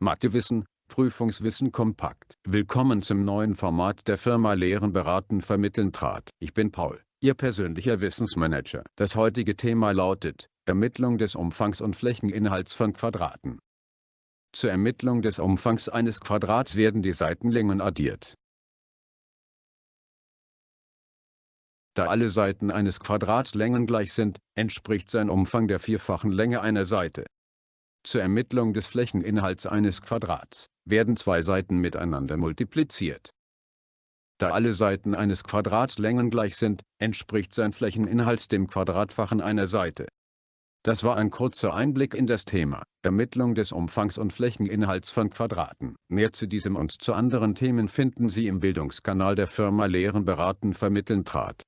Mathewissen, Prüfungswissen kompakt. Willkommen zum neuen Format der Firma Lehren beraten vermitteln trat. Ich bin Paul, Ihr persönlicher Wissensmanager. Das heutige Thema lautet, Ermittlung des Umfangs und Flächeninhalts von Quadraten. Zur Ermittlung des Umfangs eines Quadrats werden die Seitenlängen addiert. Da alle Seiten eines Quadrats Längen gleich sind, entspricht sein Umfang der vierfachen Länge einer Seite. Zur Ermittlung des Flächeninhalts eines Quadrats werden zwei Seiten miteinander multipliziert. Da alle Seiten eines Quadrats Längen gleich sind, entspricht sein Flächeninhalt dem Quadratfachen einer Seite. Das war ein kurzer Einblick in das Thema Ermittlung des Umfangs und Flächeninhalts von Quadraten. Mehr zu diesem und zu anderen Themen finden Sie im Bildungskanal der Firma Lehren beraten vermitteln trat.